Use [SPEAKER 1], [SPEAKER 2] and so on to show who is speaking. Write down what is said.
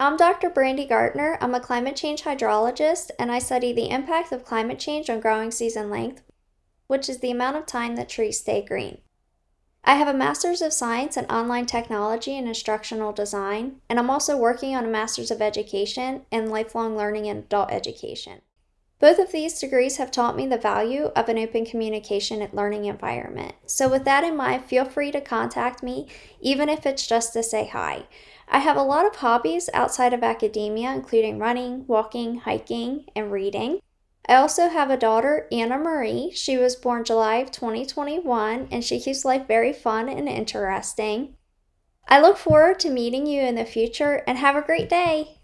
[SPEAKER 1] I'm Dr. Brandy Gartner. I'm a climate change hydrologist and I study the impact of climate change on growing season length, which is the amount of time that trees stay green. I have a Master's of Science in Online Technology and Instructional Design, and I'm also working on a Master's of Education in Lifelong Learning and Adult Education. Both of these degrees have taught me the value of an open communication and learning environment. So with that in mind, feel free to contact me, even if it's just to say hi. I have a lot of hobbies outside of academia, including running, walking, hiking, and reading. I also have a daughter, Anna Marie. She was born July of 2021, and she keeps life very fun and interesting. I look forward to meeting you in the future, and have a great day!